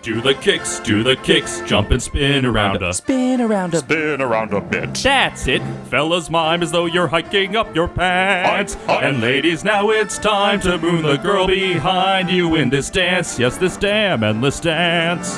Do the kicks, do the kicks, jump and spin around us. Spin around a Spin around a bit. That's it. Fellas, mime as though you're hiking up your pants. Hi, hi. And ladies, now it's time to moon the girl behind you in this dance. Yes, this damn endless dance.